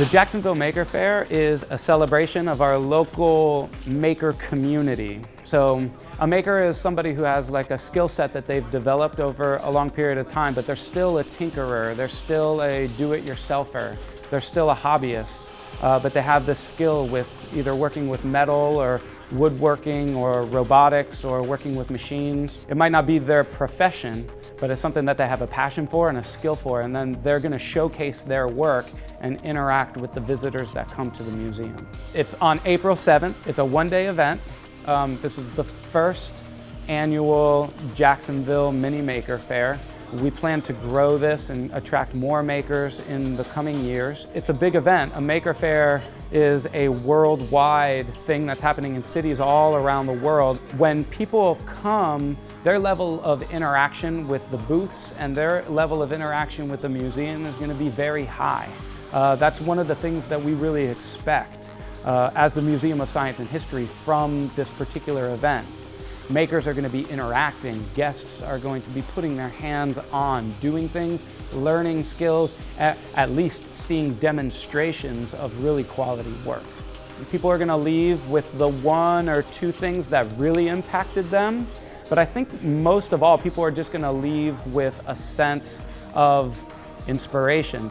The Jacksonville Maker Faire is a celebration of our local maker community. So a maker is somebody who has like a skill set that they've developed over a long period of time, but they're still a tinkerer, they're still a do-it-yourselfer, they're still a hobbyist, uh, but they have this skill with either working with metal or woodworking or robotics or working with machines. It might not be their profession, but it's something that they have a passion for and a skill for, and then they're gonna showcase their work and interact with the visitors that come to the museum. It's on April 7th. It's a one-day event. Um, this is the first annual Jacksonville Mini Maker Faire. We plan to grow this and attract more makers in the coming years. It's a big event. A Maker Faire is a worldwide thing that's happening in cities all around the world. When people come, their level of interaction with the booths and their level of interaction with the museum is going to be very high. Uh, that's one of the things that we really expect uh, as the Museum of Science and History from this particular event. Makers are going to be interacting, guests are going to be putting their hands on, doing things, learning skills, at, at least seeing demonstrations of really quality work. People are going to leave with the one or two things that really impacted them, but I think most of all, people are just going to leave with a sense of inspiration.